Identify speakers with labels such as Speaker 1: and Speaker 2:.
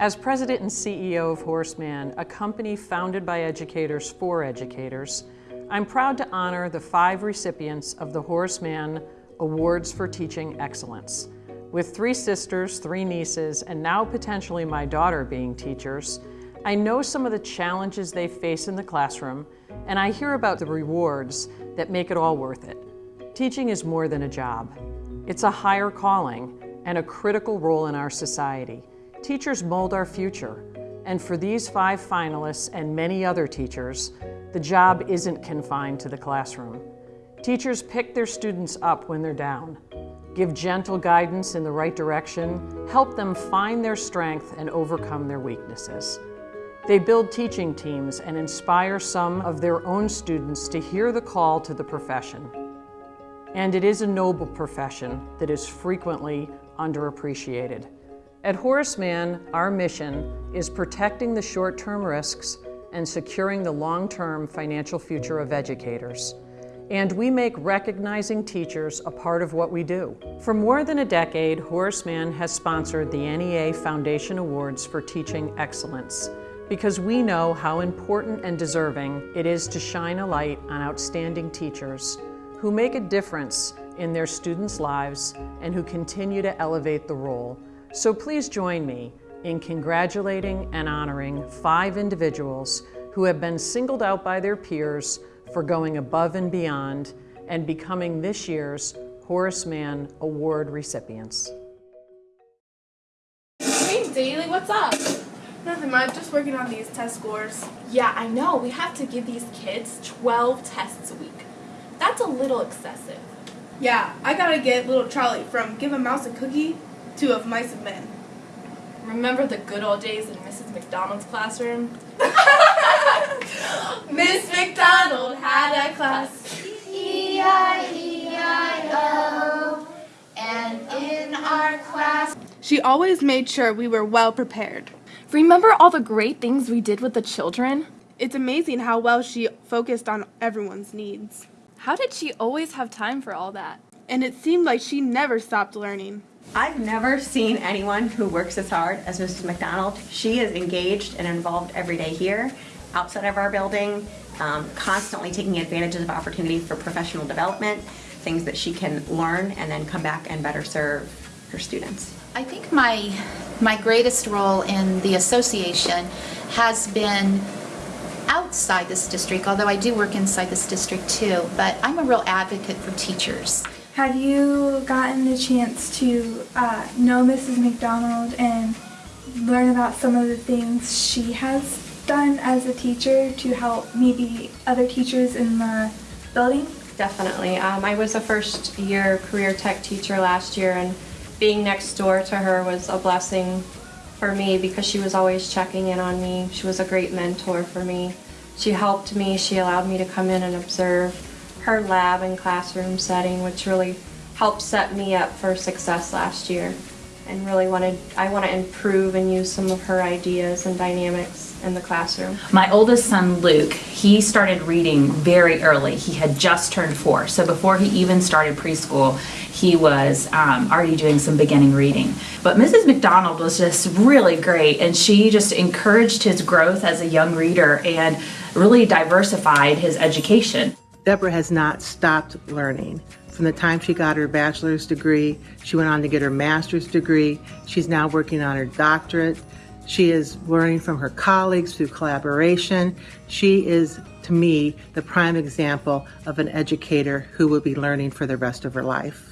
Speaker 1: As president and CEO of Horace Mann, a company founded by educators for educators, I'm proud to honor the five recipients of the Horace Mann Awards for Teaching Excellence. With three sisters, three nieces, and now potentially my daughter being teachers, I know some of the challenges they face in the classroom, and I hear about the rewards that make it all worth it. Teaching is more than a job. It's a higher calling and a critical role in our society. Teachers mold our future, and for these five finalists and many other teachers, the job isn't confined to the classroom. Teachers pick their students up when they're down, give gentle guidance in the right direction, help them find their strength and overcome their weaknesses. They build teaching teams and inspire some of their own students to hear the call to the profession. And it is a noble profession that is frequently underappreciated. At Horace Mann, our mission is protecting the short-term risks and securing the long-term financial future of educators. And we make recognizing teachers a part of what we do. For more than a decade, Horace Mann has sponsored the NEA Foundation Awards for Teaching Excellence because we know how important and deserving it is to shine a light on outstanding teachers who make a difference in their students' lives and who continue to elevate the role. So please join me in congratulating and honoring five individuals who have been singled out by their peers for going above and beyond and becoming this year's Horace Mann Award recipients.
Speaker 2: Hey, Daly, what's up?
Speaker 3: Nothing much, just working on these test scores.
Speaker 2: Yeah, I know. We have to give these kids 12 tests a week. That's a little excessive.
Speaker 3: Yeah, I gotta get little Charlie from Give a Mouse a Cookie to Of Mice and Men.
Speaker 2: Remember the good old days in Mrs. McDonald's classroom?
Speaker 3: Miss McDonald had a class.
Speaker 4: E-I-E-I-O, and in our class.
Speaker 3: She always made sure we were well prepared.
Speaker 2: Remember all the great things we did with the children?
Speaker 3: It's amazing how well she focused on everyone's needs.
Speaker 2: How did she always have time for all that?
Speaker 3: And it seemed like she never stopped learning.
Speaker 5: I've never seen anyone who works as hard as Mrs. McDonald. She is engaged and involved every day here, outside of our building, um, constantly taking advantage of opportunities for professional development, things that she can learn and then come back and better serve her students.
Speaker 4: I think my, my greatest role in the association has been outside this district, although I do work inside this district too, but I'm a real advocate for teachers.
Speaker 6: Have you gotten the chance to uh, know Mrs. McDonald and learn about some of the things she has done as a teacher to help maybe other teachers in the building?
Speaker 7: Definitely. Um, I was a first year career tech teacher last year and being next door to her was a blessing for me because she was always checking in on me. She was a great mentor for me. She helped me, she allowed me to come in and observe her lab and classroom setting, which really helped set me up for success last year. And really wanted, I want to improve and use some of her ideas and dynamics in the classroom.
Speaker 8: My oldest son, Luke, he started reading very early. He had just turned four. So before he even started preschool, he was um, already doing some beginning reading. But Mrs. McDonald was just really great and she just encouraged his growth as a young reader and really diversified his education.
Speaker 9: Deborah has not stopped learning. From the time she got her bachelor's degree, she went on to get her master's degree. She's now working on her doctorate. She is learning from her colleagues through collaboration. She is, to me, the prime example of an educator who will be learning for the rest of her life.